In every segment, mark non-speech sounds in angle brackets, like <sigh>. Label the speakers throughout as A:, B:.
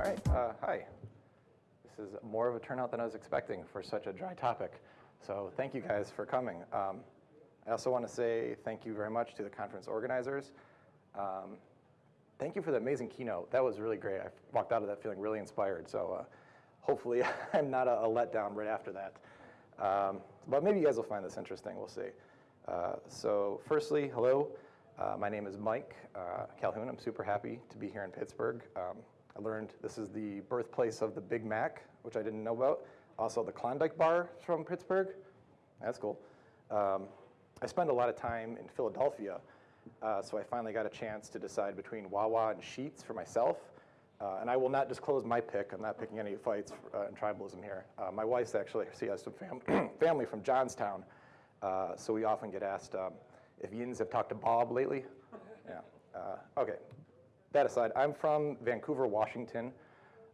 A: All right, uh, hi. This is more of a turnout than I was expecting for such a dry topic. So thank you guys for coming. Um, I also want to say thank you very much to the conference organizers. Um, thank you for the amazing keynote. That was really great. I walked out of that feeling really inspired. So uh, hopefully <laughs> I'm not a, a, letdown right after that. Um, but maybe you guys will find this interesting. We'll see. Uh, so firstly, hello. Uh, my name is Mike uh, Calhoun. I'm super happy to be here in Pittsburgh. I learned this is the birthplace of the Big Mac, which I didn't know about. Also, the Klondike Bar from Pittsburgh. That's cool. Um, I spend a lot of time in Philadelphia, uh, so I finally got a chance to decide between Wawa and Sheetz for myself. Uh, and I will not disclose my pick. I'm not picking any fights uh, in tribalism here. Uh, my wife's actually, she has some fam <clears throat> family from Johnstown, uh, so we often get asked um, if Yins have talked to Bob lately. Yeah. Uh, okay, that aside, I'm from Vancouver, Washington,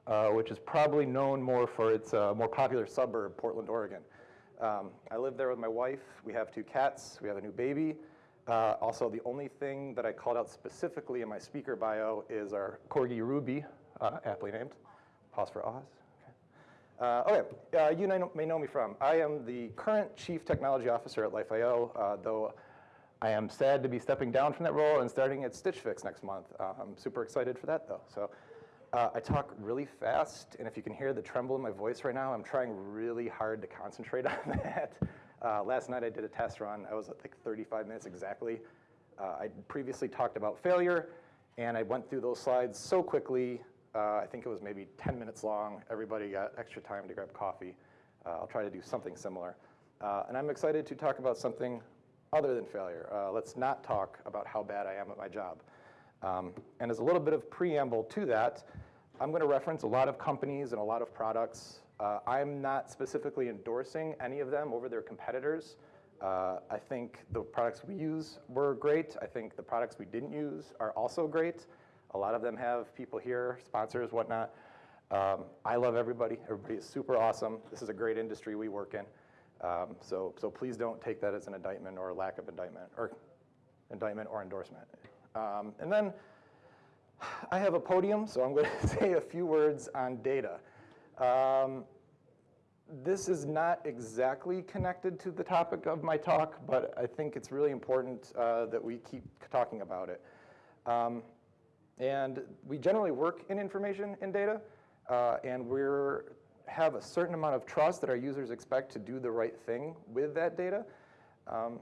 A: uh, which is probably known more for its uh, more popular suburb, Portland, Oregon. Um, I live there with my wife. We have two cats. We have a new baby. Uh, also, the only thing that I called out specifically in my speaker bio is our Corgi Ruby, uh, aptly named. Pause for Oz. Okay, uh, okay. Uh, you may know me from. I am the current Chief Technology Officer at Life.io, though I am sad to be stepping down from that role and starting at Stitch Fix next month. Uh, I'm super excited for that though. So uh, I talk really fast, and if you can hear the tremble in my voice right now, I'm trying really hard to concentrate <laughs> on that. Uh, last night I did a test run. I was at like 35 minutes exactly. Uh, I previously talked about failure, and I went through those slides so quickly. Uh, I think it was maybe 10 minutes long. Everybody got extra time to grab coffee. Uh, I'll try to do something similar. and I'm excited to talk about something other than failure. Uh, let's not talk about how bad I am at my job. Um, and as a little bit of preamble to that, I'm going to reference a lot of companies and a lot of products. Uh, I'm not specifically endorsing any of them over their competitors. Uh, I think the products we use were great. I think the products we didn't use are also great. A lot of them have people here, sponsors, whatnot. Um, I love everybody. Everybody is super awesome. This is a great industry we work in. Um, so, so please don't take that as an indictment or a lack of indictment or indictment or endorsement. Um, and then I have a podium, so I'm going <laughs> to say a few words on data. Um, this is not exactly connected to the topic of my talk, but I think it's really important uh, that we keep talking about it. Um, and we generally work in information and data, uh, and we're have a certain amount of trust that our users expect to do the right thing with that data. Um,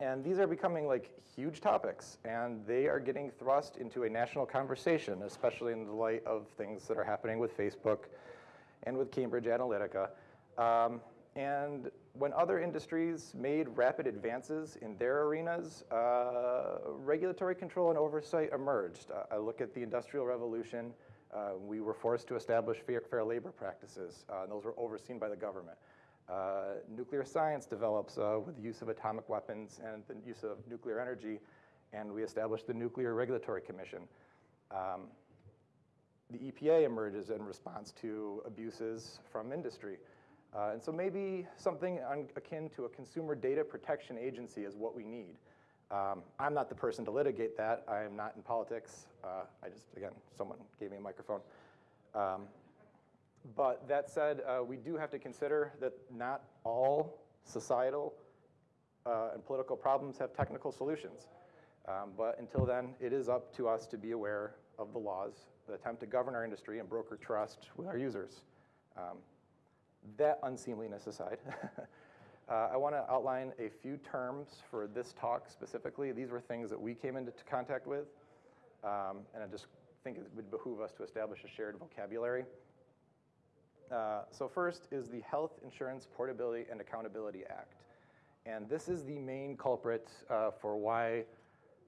A: and these are becoming like huge topics, and they are getting thrust into a national conversation, especially in the light of things that are happening with Facebook and with Cambridge Analytica. Um, and when other industries made rapid advances in their arenas, uh, regulatory control and oversight emerged. I look at the Industrial Revolution, uh, we were forced to establish fair, fair labor practices, uh, and those were overseen by the government. Uh, nuclear science develops uh, with the use of atomic weapons and the use of nuclear energy, and we established the Nuclear Regulatory Commission. Um, the EPA emerges in response to abuses from industry. Uh, and so maybe something akin to a consumer data protection agency is what we need. Um, I'm not the person to litigate that. I am not in politics. Uh, I just, again, someone gave me a microphone. Um, but that said, uh, we do have to consider that not all societal uh, and political problems have technical solutions. Um, but until then, it is up to us to be aware of the laws that attempt to govern our industry and broker trust with our users. Um, that unseemliness aside, <laughs> Uh, I want to outline a few terms for this talk specifically. These were things that we came into contact with, um, and I just think it would behoove us to establish a shared vocabulary. Uh, so first is the Health Insurance Portability and Accountability Act. And this is the main culprit uh, for why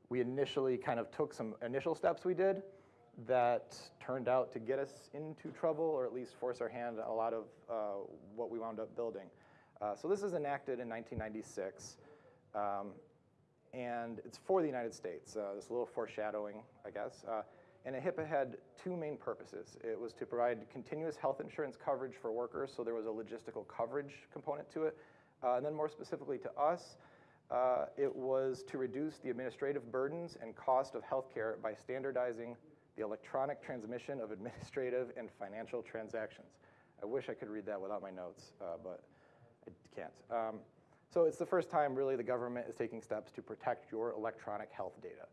A: we initially kind of took some initial steps we did that turned out to get us into trouble or at least force our hand a lot of uh, what we wound up building. Uh, so this is enacted in 1996, um, and it's for the United States. Uh, this little foreshadowing, I guess. Uh, and HIPAA had two main purposes. It was to provide continuous health insurance coverage for workers, so there was a logistical coverage component to it. Uh, and then more specifically to us, uh, it was to reduce the administrative burdens and cost of healthcare by standardizing the electronic transmission of administrative and financial transactions. I wish I could read that without my notes, but can't. Um, so it's the first time really the government is taking steps to protect your electronic health data.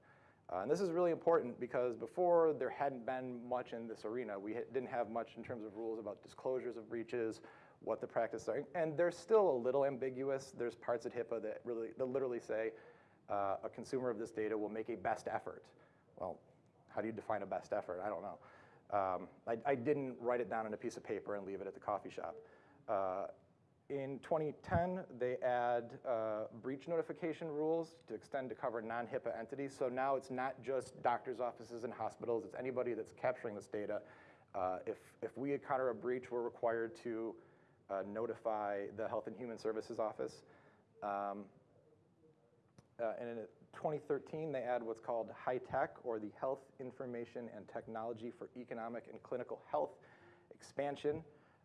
A: Uh, and this is really important because before there hadn't been much in this arena. We didn't have much in terms of rules about disclosures of breaches, what the practices are. And they're still a little ambiguous. There's parts at HIPAA that, really, that literally say uh, a consumer of this data will make a best effort. Well, how do you define a best effort? I don't know. Um, I, I, didn't write it down on a piece of paper and leave it at the coffee shop. Uh, in 2010, they add uh, breach notification rules to extend to cover non-HIPAA entities. So now it's not just doctor's offices and hospitals, it's anybody that's capturing this data. Uh, if, if we encounter a breach, we're required to uh, notify the Health and Human Services Office. Um, uh, and in 2013, they add what's called HITECH, or the Health Information and Technology for Economic and Clinical Health expansion.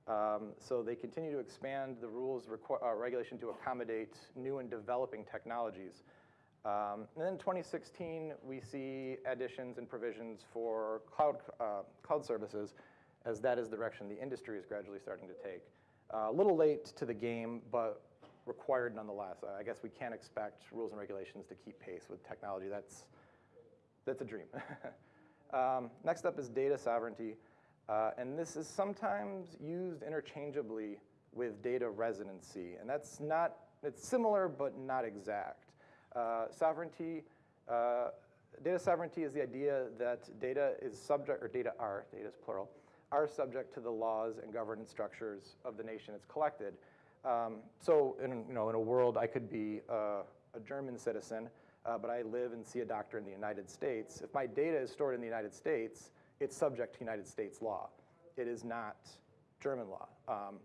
A: Um, so they continue to expand the rules uh, regulation to accommodate new and developing technologies. Um, and then 2016, we see additions and provisions for cloud, uh, cloud services, as that is the direction the industry is gradually starting to take. Uh, a little late to the game, but required nonetheless. I guess we can't expect rules and regulations to keep pace with technology. That's, that's a dream. <laughs> um, next up is data sovereignty. Uh, and this is sometimes used interchangeably with data residency. And that's not, it's similar but not exact. Uh, sovereignty, uh, data sovereignty is the idea that data is subject, or data are, data is plural, are subject to the laws and governance structures of the nation it's collected. Um, so in, you know, in a world, I could be uh, a German citizen, uh, but I live and see a doctor in the United States. If my data is stored in the United States, it's subject to United States law. It is not German law. Um,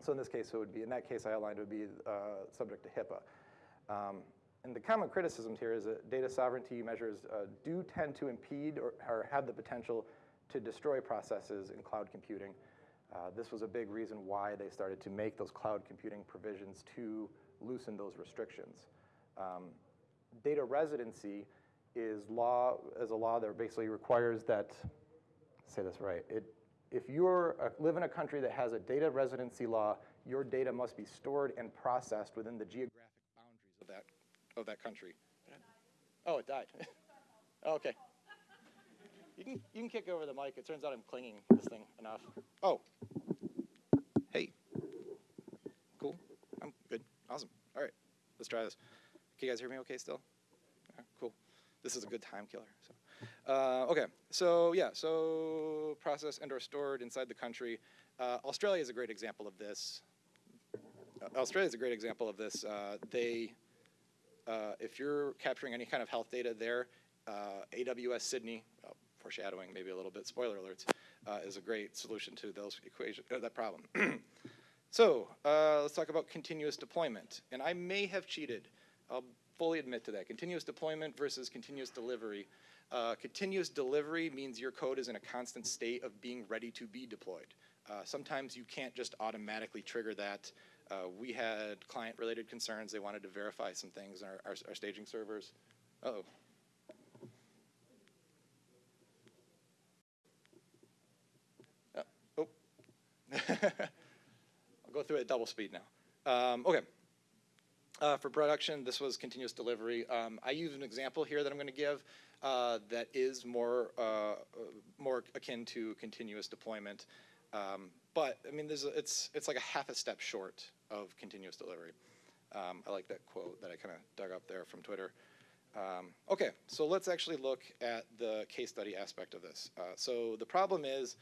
A: so in this case, it would be, in that case I outlined, it would be uh, subject to HIPAA. Um, and the common criticism here is that data sovereignty measures uh, do tend to impede or, or, have the potential to destroy processes in cloud computing. Uh, this was a big reason why they started to make those cloud computing provisions to loosen those restrictions. Um, data residency is law as a law that basically requires that, say this right, it, if you live in a country that has a data residency law, your data must be stored and processed within the geographic boundaries of that, of that country. Oh, it died. <laughs> okay. You can, you can kick over the mic. It turns out I'm clinging this thing enough. Oh. Hey. Cool. I'm good. Awesome. All right. Let's try this. Can you guys hear me okay still? This is a good time killer. So, uh, okay, so yeah, so processed and or stored inside the country. Uh, Australia is a great example of this. Uh, Australia is a great example of this. Uh, they, uh, if you're capturing any kind of health data there, uh, AWS Sydney, oh, foreshadowing maybe a little bit, spoiler alerts, is a great solution to those equation, that problem. <clears throat> so let's talk about continuous deployment. And I may have cheated. I'll fully admit to that. Continuous deployment versus continuous delivery. Uh, continuous delivery means your code is in a constant state of being ready to be deployed. Uh, sometimes you can't just automatically trigger that. Uh, we had client-related concerns. They wanted to verify some things in our, our, our staging servers. Uh oh oh. <laughs> I'll go through it at double speed now. Um, okay. Uh, for production, this was continuous delivery. Um, I use an example here that I'm going to give uh, that is more uh, more akin to continuous deployment. Um, but I mean, a, it's it's like a half a step short of continuous delivery. Um, I like that quote that I kind of dug up there from Twitter. Um, okay, so let's actually look at the case study aspect of this. Uh, so the problem is,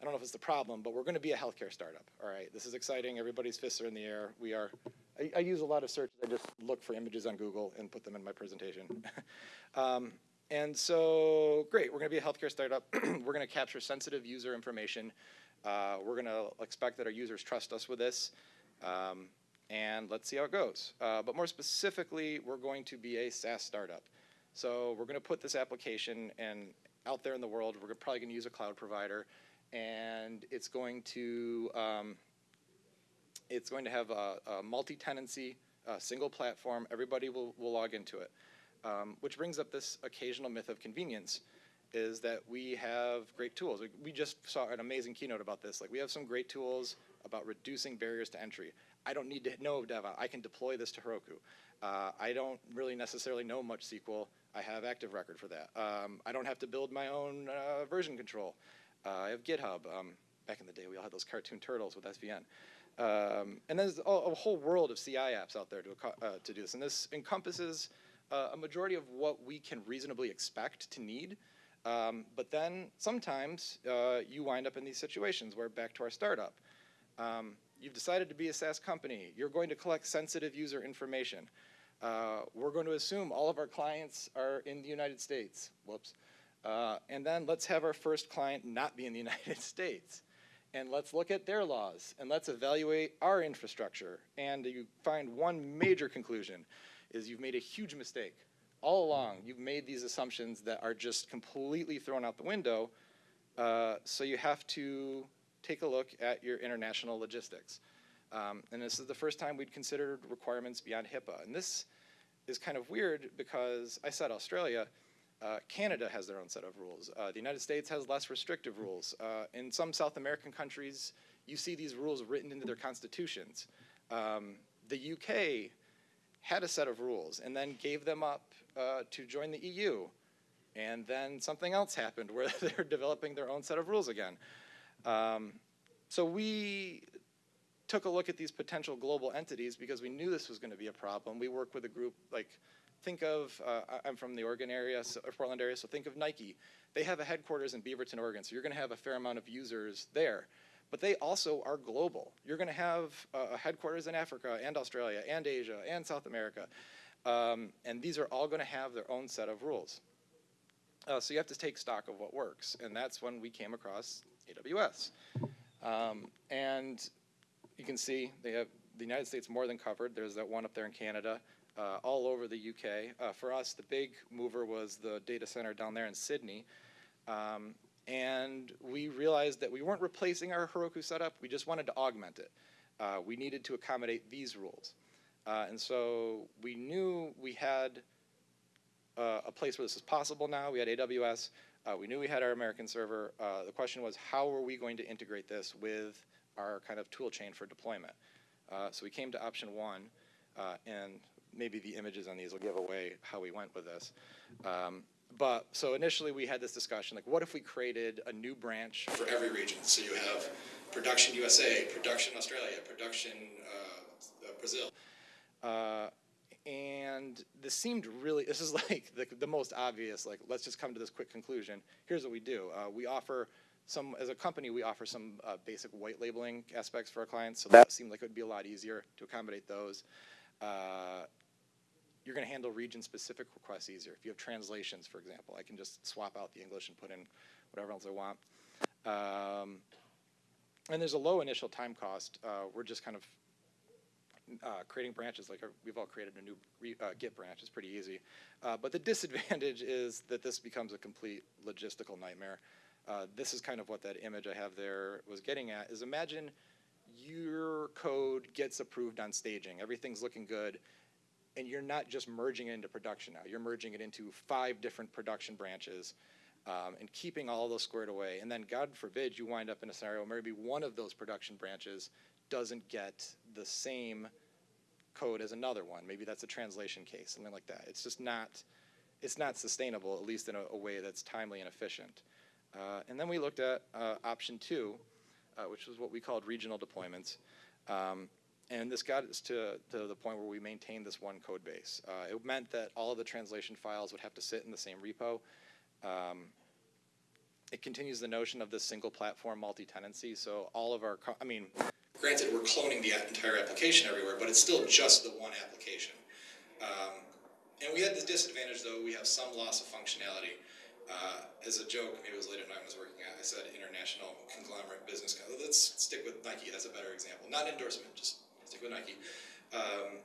A: I don't know if it's the problem, but we're going to be a healthcare startup. All right, this is exciting. Everybody's fists are in the air. We are I, I, use a lot of search. I just look for images on Google and put them in my presentation. <laughs> um, and so, great, we're gonna be a healthcare startup. <clears throat> we're gonna capture sensitive user information. Uh, we're gonna expect that our users trust us with this. Um, and let's see how it goes. Uh, but more specifically, we're going to be a SaaS startup. So we're gonna put this application and out there in the world, we're probably gonna use a cloud provider, and it's going to um, it's going to have a, a multi-tenancy, single platform. Everybody will, will log into it, um, which brings up this occasional myth of convenience. is that we have great tools. We- We just saw an amazing keynote about this. Like, we have some great tools about reducing barriers to entry. I don't need to know DevOps. I can deploy this to Heroku. Uh, I don't really necessarily know much SQL. I have Active Record for that. Um, I don't have to build my own uh, version control. Uh, I have GitHub. Um, back in the day, we all had those cartoon turtles with SVN. Um, and there's a, a whole world of CI apps out there to, uh, to do this. And this encompasses uh, a majority of what we can reasonably expect to need. Um, but then sometimes uh, you wind up in these situations where back to our startup. Um, you've decided to be a SaaS company. You're going to collect sensitive user information. Uh, we're going to assume all of our clients are in the United States. Whoops. Uh, and then let's have our first client not be in the <laughs> United States. And let's look at their laws and let's evaluate our infrastructure. And you find one major conclusion is you've made a huge mistake. All along, you've made these assumptions that are just completely thrown out the window. Uh, so you have to take a look at your international logistics. Um, and this is the first time we'd considered requirements beyond HIPAA. And this is kind of weird because I said Australia, uh, Canada has their own set of rules. Uh, the United States has less restrictive rules. Uh, in some South American countries, you see these rules written into their constitutions. Um, the UK had a set of rules and then gave them up uh, to join the EU. And then something else happened where <laughs> they're developing their own set of rules again. Um, so we took a look at these potential global entities because we knew this was going to be a problem. We work with a group like, think of, uh, I'm from the Oregon area, so, or Portland area, so think of Nike. They have a headquarters in Beaverton, Oregon, so you're going to have a fair amount of users there. But they also are global. You're going to have uh, headquarters in Africa and Australia and Asia and South America. Um, and these are all going to have their own set of rules. Uh, so you have to take stock of what works. And that's when we came across AWS. Um, and you can see they have the United States more than covered. There's that one up there in Canada, uh, all over the UK. Uh, for us, the big mover was the data center down there in Sydney. Um, and we realized that we weren't replacing our Heroku setup, we just wanted to augment it. Uh, we needed to accommodate these rules. Uh, and so we knew we had uh, a place where this is possible now. We had AWS. Uh, we knew we had our American server. The question was, how are we going to integrate this with our kind of tool chain for deployment? So we came to option one, and maybe the images on these will give away how we went with this. Um, but so initially we had this discussion, like what if we created a new branch for every region? So you have production USA, production Australia, production uh, Brazil. Uh, and this seemed really, this is <laughs> like the, the most obvious, like, let's just come to this quick conclusion. Here's what we do. Uh, we offer some, as a company, we offer some uh, basic white labeling aspects for our clients. So that seemed like it would be a lot easier to accommodate those. Uh, you're going to handle region-specific requests easier. If you have translations, for example, I can just swap out the English and put in whatever else I want. Um, and there's a low initial time cost. Uh, we're just kind of uh, creating branches, like uh, we've all created a new re, uh, Git branch, it's pretty easy. Uh, but the <laughs> disadvantage is that this becomes a complete logistical nightmare. Uh, this is kind of what that image I have there was getting at, is imagine your code gets approved on staging, everything's looking good, and you're not just merging it into production now, you're merging it into five different production branches um, and keeping all those squared away. And then God forbid you wind up in a scenario where maybe one of those production branches doesn't get the same code as another one. Maybe that's a translation case, something like that. It's just not, it's not sustainable, at least in a, a way that's timely and efficient. Uh, and then we looked at uh, option two, uh, which was what we called regional deployments. Um, and this got us to, to the point where we maintained this one code base. Uh, it meant that all of the translation files would have to sit in the same repo. Um, it continues the notion of this single platform multi-tenancy. So all of our, I mean, granted, we're cloning the entire application everywhere, but it's still just the one application. Um, and we had this disadvantage, though, we have some loss of functionality. Uh, as a joke, maybe it was late at night I was working at, I said international conglomerate business. Let's stick with Nike, that's a better example. Not endorsement, just stick with Nike. Um,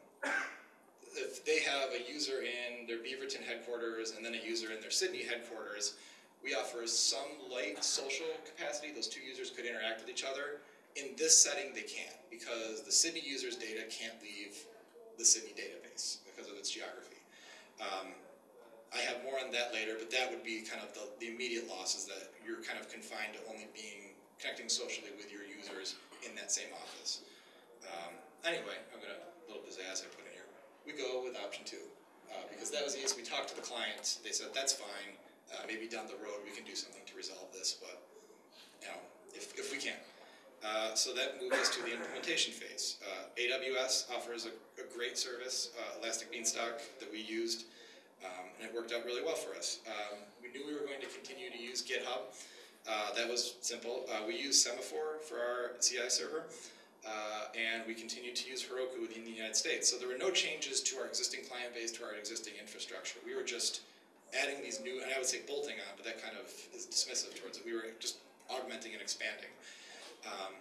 A: if they have a user in their Beaverton headquarters and then a user in their Sydney headquarters, we offer some light social capacity. Those two users could interact with each other. In this setting, they can't because the Sydney user's data can't leave the Sydney database because of its geography. Um,
B: I have more on that later, but that would be kind of the, the immediate losses that you're kind of confined to only being, connecting socially with your users in that same office. Um, anyway, I'm gonna, little pizzazz I put in here. We go with option two, uh, because that was easy. We talked to the client, they said, that's fine. Uh, maybe down the road, we can do something to resolve this, but, you know, if, if we can. Uh, so that moves us to the implementation phase. Uh, AWS offers a, a great service, uh, Elastic Beanstalk, that we used, um, and it worked out really well for us. Um, we knew we were going to continue to use GitHub. Uh, that was simple. Uh, we use Semaphore for our CI server, uh, and we continued to use Heroku within the United States. So there were no changes to our existing client base, to our existing infrastructure. We were just adding these new, and I would say bolting on, but that kind of is dismissive towards it. We were just augmenting and expanding. Um,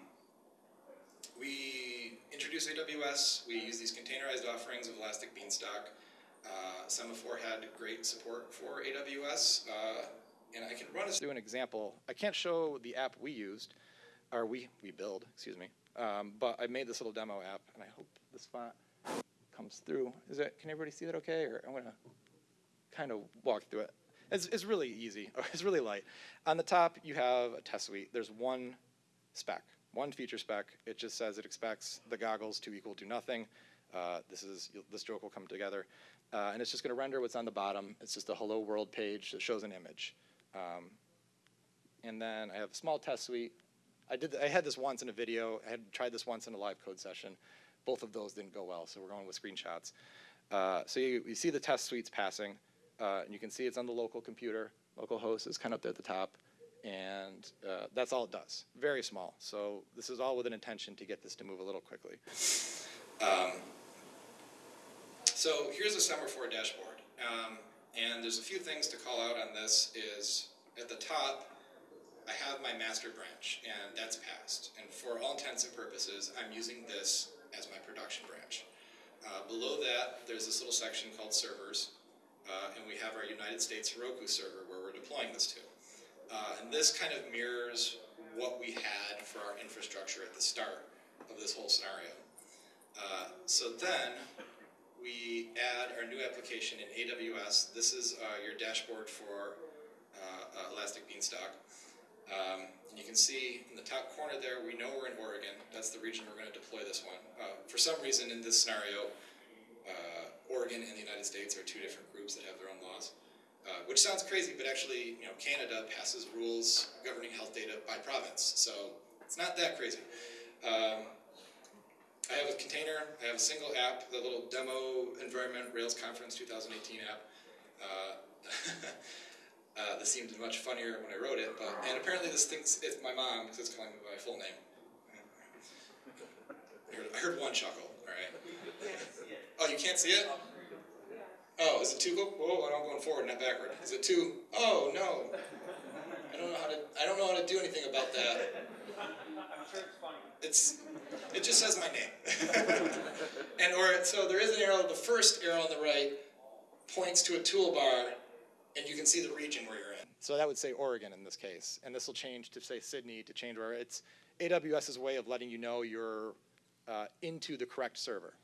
B: we introduced AWS. We use these containerized offerings of Elastic Beanstalk. Uh, Semaphore had great support for AWS, uh, and I can run us
A: do an example. I can't show the app we used, or we, we build, excuse me. Um, but I made this little demo app, and I hope this font comes through. Is it, can everybody see that okay? Or I'm gonna kind of walk through it. It's, it's really easy, <laughs> it's really light. On the top, you have a test suite. There's one spec, one feature spec. It just says it expects the goggles to equal to nothing. Uh, this is, this joke will come together. Uh, and it's just gonna render what's on the bottom. It's just a hello world page that shows an image. Um, and then I have a small test suite. I did, I had this once in a video. I had tried this once in a live code session. Both of those didn't go well, so we're going with screenshots. Uh, so you, you see the test suites passing, uh, and you can see it's on the local computer. Local host is kind of up there at the top, and uh, that's all it does. Very small. So this is all with an intention to get this to move a little quickly.
B: Um, so here's a Semaphore dashboard. Um, and there's a few things to call out on this is at the top, I have my master branch and that's passed. And for all intents and purposes, I'm using this as my production branch. Uh, below that, there's this little section called servers. Uh, and we have our United States Heroku server where we're deploying this to. Uh, and this kind of mirrors what we had for our infrastructure at the start of this whole scenario. Uh, so then, we add our new application in AWS. This is uh, your dashboard for uh, uh, Elastic Beanstalk. Um, and you can see in the top corner there, we know we're in Oregon. That's the region we're going to deploy this one. Uh, for some reason in this scenario, uh, Oregon and the United States are two different groups that have their own laws. Uh, which sounds crazy, but actually, you know, Canada passes rules governing health data by province, so it's not that crazy. Um, I have a container, I have a single app, the little demo environment Rails Conference 2018 app. Uh, <laughs> uh, this seemed much funnier when I wrote it, but and apparently this thinks it's my mom because it's calling me by my full name. I heard, I heard one chuckle. All right. Oh, you can't see it. Oh, is it too go? Whoa, I'm going forward, not backward. Is it too? Oh no. I don't know how to. I don't know how to do anything about that.
C: I'm sure it's funny.
B: It's, it just says my name. <laughs> and or, so there is an arrow, the first arrow on the right points to a toolbar and you can see the region where you're in.
A: So that would say Oregon in this case, and this will change to say Sydney to change where it's AWS's way of letting you know you're uh, into the correct server.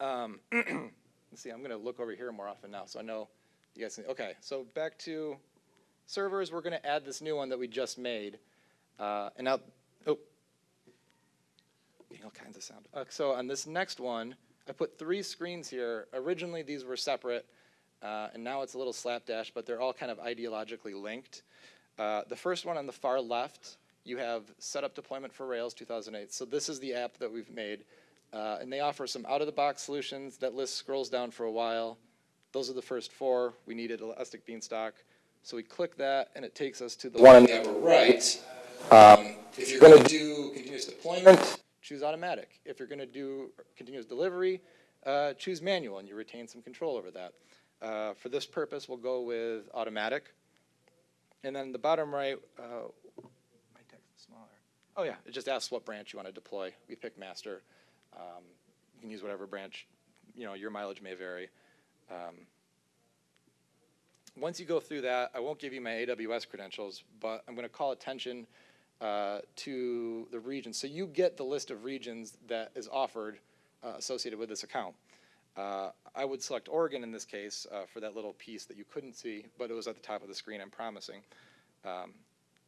A: Um, <clears throat> let's see, I'm going to look over here more often now, so I know you guys. Can, okay, so back to servers. We're going to add this new one that we just made, uh, and now, getting all kinds of sound. Uh, so on this next one, I put three screens here. Originally, these were separate. Uh, and now it's a little slapdash, but they're all kind of ideologically linked. Uh, the first one on the far left, you have Setup Deployment for Rails 2008. So this is the app that we've made. Uh, and they offer some out-of-the-box solutions. That list scrolls down for a while. Those are the first four. We needed Elastic Beanstalk. So we click that, and it takes us to the one on the upper right. Um, if you're going to do continuous deployment, choose automatic. If you're going to do continuous delivery, uh, choose manual, and you retain some control over that. Uh, for this purpose, we'll go with automatic. And then the bottom right, uh, my text is smaller. Oh yeah, it just asks what branch you want to deploy. We pick master. Um, you can use whatever branch, you know, your mileage may vary. Um, once you go through that, I won't give you my AWS credentials, but I'm going to call attention uh, to the region. So you get the list of regions that is offered uh, associated with this account. Uh, I would select Oregon in this case uh, for that little piece that you couldn't see, but it was at the top of the screen, I'm promising. Um,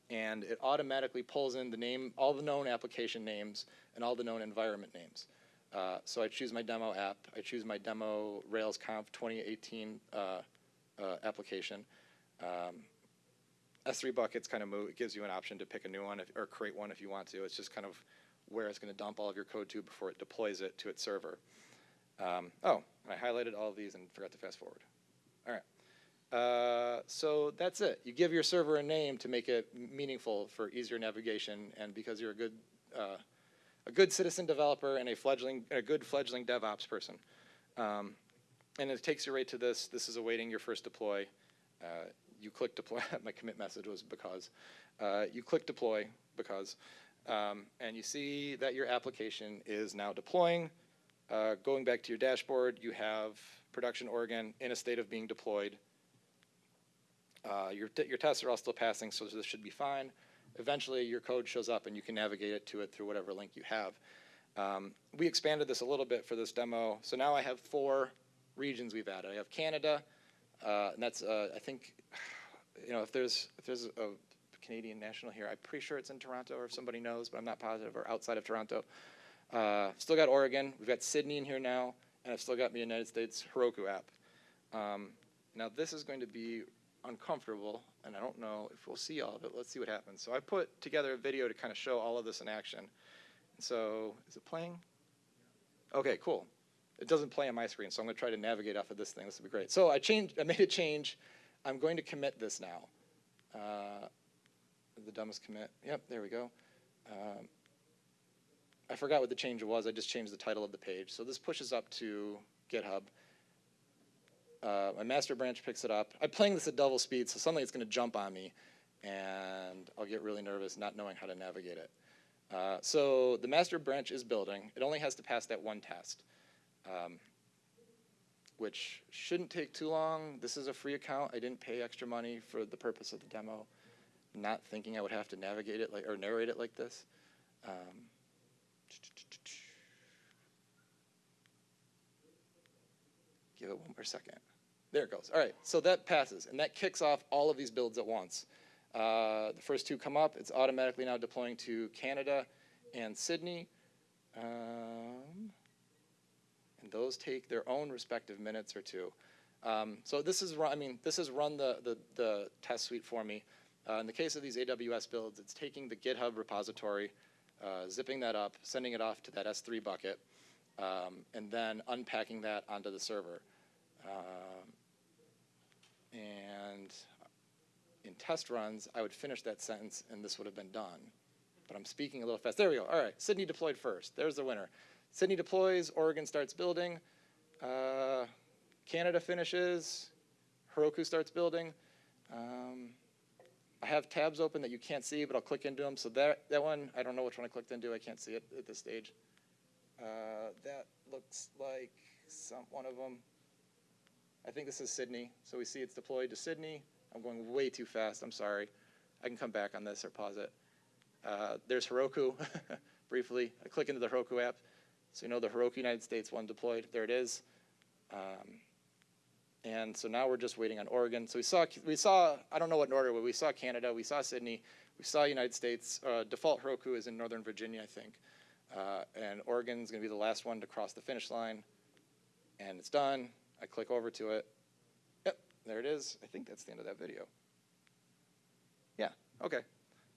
A: and it automatically pulls in the name, all the known application names and all the known environment names. Uh, so I choose my demo app, I choose my demo RailsConf 2018 uh, application. Um, S3 buckets kind of move, gives you an option to pick a new one if, or create one if you want to. It's just kind of where it's going to dump all of your code to before it deploys it to its server. Um, oh, I highlighted all of these and forgot to fast forward. All right. Uh, so that's it. You give your server a name to make it meaningful for easier navigation, and because you're a good, uh, a good citizen developer and a fledgling, a good fledgling DevOps person. Um, and it takes you right to this. This is awaiting your first deploy. Uh, you click deploy. <laughs> my commit message was because. Uh, you click deploy because, um, and you see that your application is now deploying. Uh, going back to your dashboard, you have production Oregon in a state of being deployed. Uh, your, your tests are all still passing, so this should be fine. Eventually, your code shows up and you can navigate it to it through whatever link you have. Um, we expanded this a little bit for this demo, so now I have four regions we've added. I have Canada, uh, and that's uh, I think, you know, if there's if there's a Canadian national here, I'm pretty sure it's in Toronto, or if somebody knows, but I'm not positive, or outside of Toronto. Uh, still got Oregon. We've got Sydney in here now, and I've still got the United States Heroku app. Um, now this is going to be uncomfortable, and I don't know if we'll see all of it. Let's see what happens. So I put together a video to kind of show all of this in action. And so, is it playing? Okay, cool. It doesn't play on my screen, so I'm to try to navigate off of this thing. This will be great. So I changed. I made a change. I'm going to commit this now. Uh, the dumbest commit. Yep, there we go. Um, I forgot what the change was. I just changed the title of the page. So this pushes up to GitHub. Uh, my master branch picks it up. I'm playing this at double speed, so suddenly it's going to jump on me, and I'll get really nervous not knowing how to navigate it. Uh, so the master branch is building. It only has to pass that one test, um, which shouldn't take too long. This is a free account. I didn't pay extra money for the purpose of the demo, not thinking I would have to navigate it like or narrate it like this. Um, Give it one more second. There it goes. All right, so that passes, and that kicks off all of these builds at once. Uh, the first two come up. It's automatically now deploying to Canada and Sydney. Um, those take their own respective minutes or two. Um, so this is run, I mean, this has run the, the, the test suite for me. Uh, in the case of these AWS builds, it's taking the GitHub repository, uh, zipping that up, sending it off to that S3 bucket, um, and then unpacking that onto the server. Um, and in test runs, I would finish that sentence and this would have been done. But I'm speaking a little fast. There we go. All right, Sydney deployed first. There's the winner. Sydney deploys, Oregon starts building, uh, Canada finishes, Heroku starts building. Um, I have tabs open that you can't see, but I'll click into them. So that, that one, I don't know which one I clicked into. I can't see it at this stage. Uh, that looks like some one of them. I think this is Sydney. So we see it's deployed to Sydney. I'm going way too fast. I'm sorry. I can come back on this or pause it. Uh, there's Heroku, <laughs> briefly. I click into the Heroku app. So you know the Heroku United States one deployed. There it is. Um, and so now we're just waiting on Oregon. So we saw, we saw, I don't know what in order, but we saw Canada, we saw Sydney, we saw United States. Uh, default Heroku is in Northern Virginia, I think. Uh, and Oregon's gonna be the last one to cross the finish line. And it's done. I click over to it. Yep, there it is. I think that's the end of that video. Yeah, okay.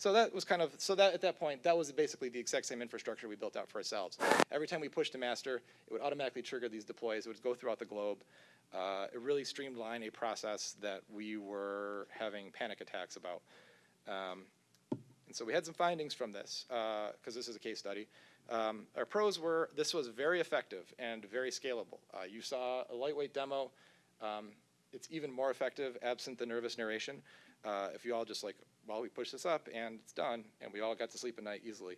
A: So that was kind of, so that at that point, that was basically the exact same infrastructure we built out for ourselves. Every time we pushed a master, it would automatically trigger these deploys. It would go throughout the globe. Uh, it really streamlined a process that we were having panic attacks about. Um, and so we had some findings from this, because this is a case study. Um, our pros were this was very effective and very scalable. Uh, you saw a lightweight demo. Um, it's even more effective absent the nervous narration. Uh, if you all just like, well, we push this up and it's done, and we all got to sleep at night easily.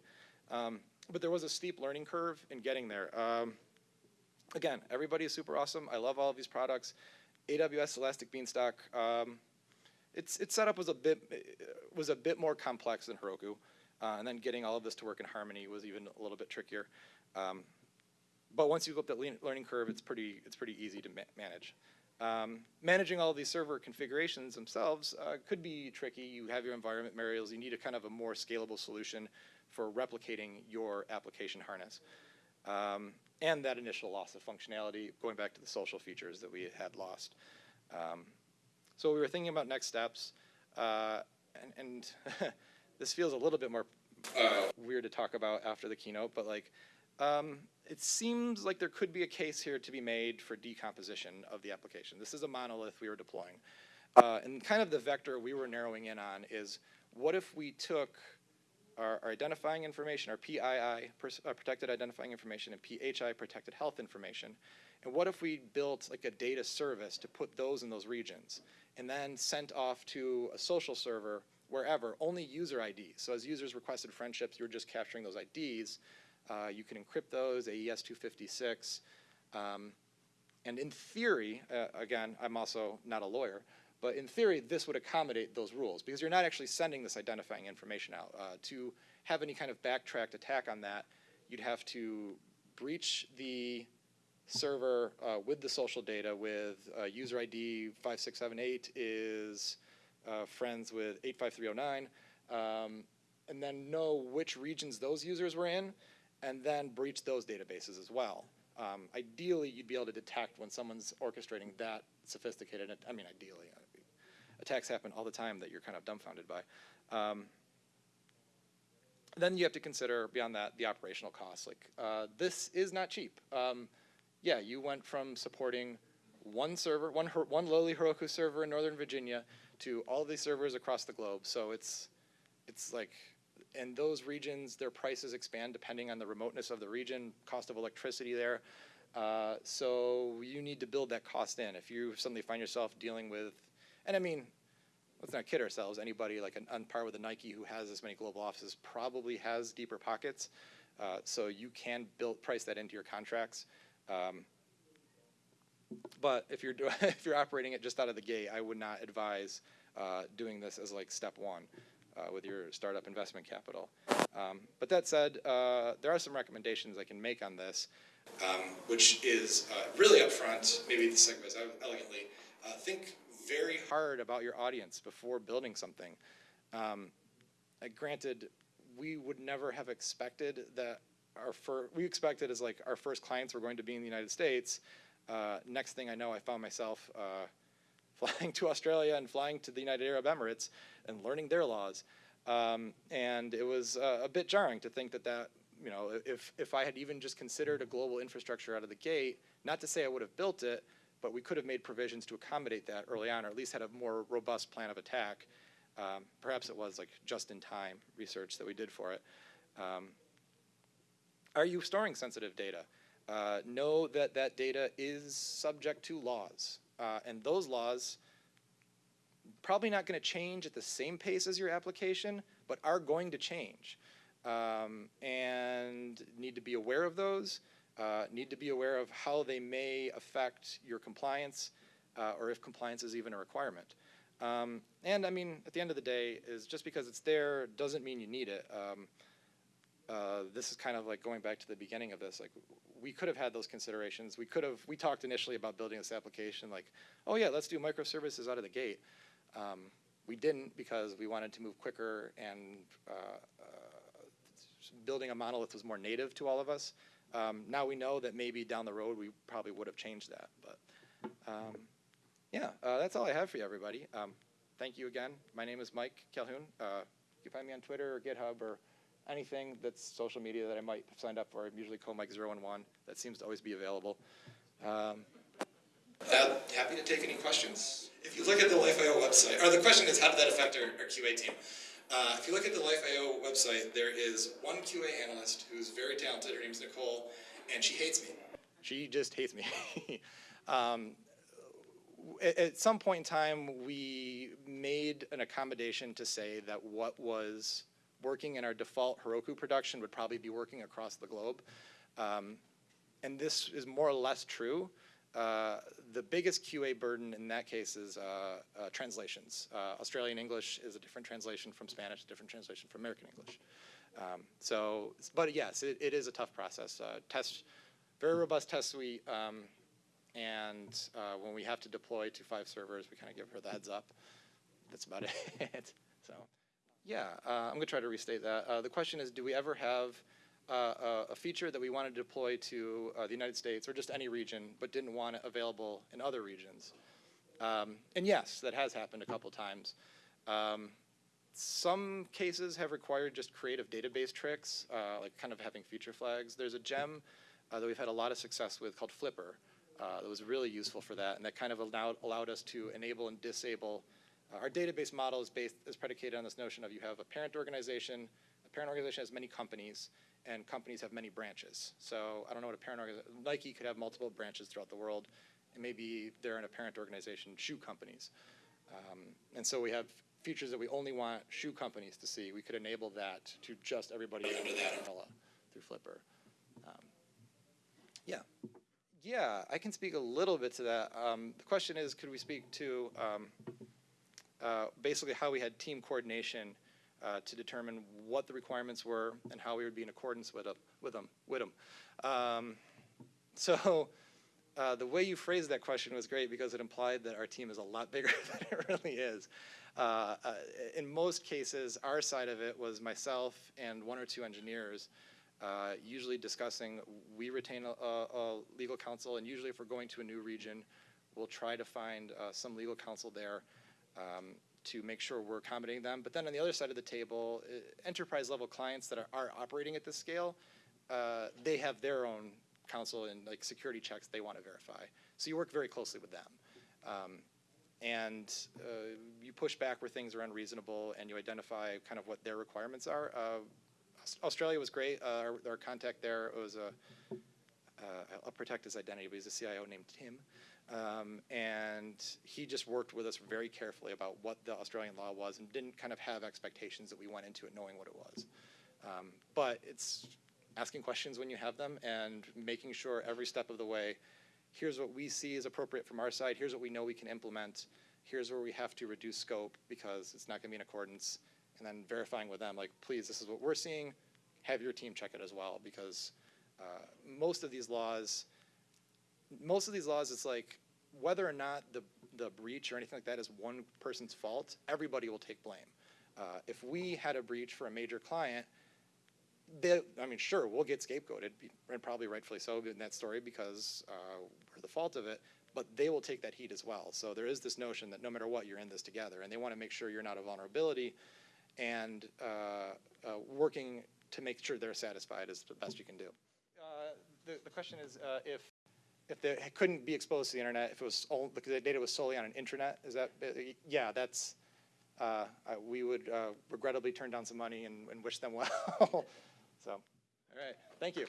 A: Um, but there was a steep learning curve in getting there. Um, again, everybody is super awesome. I love all of these products. AWS Elastic Beanstalk, um, its its setup was a bit was a bit more complex than Heroku. Uh, and then getting all of this to work in harmony was even a little bit trickier. Um,
B: but once you go up that learning curve, it's pretty, it's pretty easy to ma- manage. Um, managing all these server configurations themselves uh, could be tricky. You have your environment variables. You need a kind of a more scalable solution for replicating your application harness. Um, and that initial loss of functionality, going back to the social features that we had lost. Um, so we were thinking about next steps, uh, and, and <laughs> this feels a little bit more weird to talk about after the keynote, but like, um, it seems like there could be a case here to be made for decomposition of the application. This is a monolith we were deploying. Uh, and kind of the vector we were narrowing in on is what if we took our, our identifying information, our PII, uh, protected identifying information, and PHI, protected health information, and what if we built like a data service to put those in those regions, and then sent off to a social server wherever, only user IDs. So as users requested friendships, you're just capturing those IDs. Uh, you can encrypt those, AES 256. Um, and in theory, uh, again, I'm also not a lawyer, but in theory, this would accommodate those rules because you're not actually sending this identifying information out. Uh, to have any kind of backtracked attack on that, you'd have to breach the server uh, with the social data with uh, user ID 5678 is uh, friends with 85309, um, and then know which regions those users were in, and then breach those databases as well. Um, ideally, you'd be able to detect when someone's orchestrating that sophisticated. I mean, ideally, uh, attacks happen all the time that you're kind of dumbfounded by. Um, then you have to consider beyond that the operational costs. Like uh, this is not cheap. Um, yeah, you went from supporting one server, one one lowly Heroku server in Northern Virginia, to all these servers across the globe. So it's it's like, and those regions, their prices expand depending on the remoteness of the region, cost of electricity there. Uh, so you need to build that cost in. If you suddenly find yourself dealing with, and I mean, let's not kid ourselves. Anybody like an, on par with a Nike who has as many global offices probably has deeper pockets. Uh, so you can build price that into your contracts. Um, but if you're do- <laughs> if you're operating it just out of the gate, I would not advise uh, doing this as like step one uh, with your startup investment capital. Um, but that said, uh, there are some recommendations I can make on this, um, which is uh, really upfront. Maybe this segues out elegantly. Uh, think very hard about your audience before building something. Um, uh, granted, we would never have expected that our first, we expected as like our first clients were going to be in the United States. Uh, next thing I know, I found myself uh, flying to Australia and flying to the United Arab Emirates and learning their laws. Um, and it was uh, a bit jarring to think that that, you know, if, if I had even just considered a global infrastructure out of the gate, not to say I would have built it, but we could have made provisions to accommodate that early on, or at least had a more robust plan of attack. Um, perhaps it was like just-in-time research that we did for it. Um, are you storing sensitive data? Uh, know that that data is subject to laws, uh, and those laws probably not going to change at the same pace as your application, but are going to change, um, and need to be aware of those. Uh, need to be aware of how they may affect your compliance, uh, or if compliance is even a requirement. Um, and I mean, at the end of the day, is just because it's there doesn't mean you need it. Um, uh, this is kind of like going back to the beginning of this. Like, we could have had those considerations. We could have. We talked initially about building this application. Like, oh yeah, let's do microservices out of the gate. Um, we didn't because we wanted to move quicker, and uh, uh, building a monolith was more native to all of us. Um, now we know that maybe down the road we probably would have changed that. But um, yeah, uh, that's all I have for you, everybody. Um, thank you again. My name is Mike Calhoun. Uh, you can find me on Twitter or GitHub or anything that's social media that I might have signed up for. I'm usually comike011. That seems to always be available. Um, happy to take any questions. If you look at the Life.io website, or the question is, how did that affect our, our QA team? Uh, if you look at the Life.io website, there is one QA analyst who's very talented. Her name's Nicole, and she hates me. She just hates me. <laughs> um, at, at some point in time, we made an accommodation to say that what was working in our default Heroku production would probably be working across the globe. Um, and this is more or less true. Uh, the biggest QA burden in that case is uh, uh, translations. Uh, Australian English is a different translation from Spanish, a different translation from American English. Um, so, but yes, it, it is a tough process. Uh, test
A: very robust test suite. Um, and uh, when we have to deploy to five servers, we kind of give her the heads up. That's about <laughs> it. so, yeah, uh, I'm going to try to restate that. Uh, the question is, do we ever have uh, a, feature that we want to deploy to uh, the United States or just any region, but didn't want it available in other regions? Um, and yes, that has happened a couple times. Um, some cases have required just creative database tricks, uh, like kind of having feature flags. There's a gem uh, that we've had a lot of success with called Flipper that was really useful for that, and that kind of allowed, allowed us to enable and disable. Uh, our database model is based is predicated on this notion of you have a parent organization. A parent organization has many companies, and companies have many branches. So I don't know what a parent organization. Nike could have multiple branches throughout the world, and maybe they're in a parent organization, shoe companies. Um, and so we have features that we only want shoe companies to see. We could enable that to just everybody under that umbrella through Flipper. Um, yeah. Yeah, I can speak a little bit to that. Um, the question is, could we speak to um, uh, basically how we had team coordination uh, to determine what the requirements were and how we would be in accordance with them. With them, with them. Um, so uh, the way you phrased that question was great because it implied that our team is a lot bigger <laughs> than it really is. Uh, uh, in most cases, our side of it was myself and one or two engineers. Uh, usually discussing, we retain a, a, a, legal counsel, and usually if we're going to a new region, we'll try to find uh, some legal counsel there um, to make sure we're accommodating them. But then on the other side of the table, uh, enterprise level clients that are, are operating at this scale, uh, they have their own counsel and like security checks they want to verify. So you work very closely with them. Um, and uh, you push back where things are unreasonable and you identify kind of what their requirements are. Uh, Australia was great. Uh, our, our, contact there was a, uh, I'll protect his identity, but he's a CIO named Tim. Um, and he just worked with us very carefully about what the Australian law was and didn't kind of have expectations that we went into it knowing what it was. Um, but it's asking questions when you have them and making sure every step of the way, here's what we see is appropriate from our side, here's what we know we can implement, here's where we have to reduce scope because it's not going to be in accordance, and then verifying with them, like, please, this is what we're seeing, have your team check it as well, because uh, most of these laws, most of these laws, it's like, whether or not the, the breach or anything like that is one person's fault, everybody will take blame. Uh, if we had a breach for a major client, they, I mean, sure, we'll get scapegoated, and probably rightfully so in that story because uh, we're the fault of it, but they will take that heat as well. So there is this notion that no matter what, you're in this together, and they want to make sure you're not a vulnerability, and uh, uh, working to make sure they're satisfied is the best you can do. Uh, the, the question is uh, if if they couldn't be exposed to the internet, if it was all, because the data was solely on an intranet, is that, uh, yeah, that's, uh, we would uh, regrettably turn down some money and, and wish them well. <laughs> so, all right, thank you.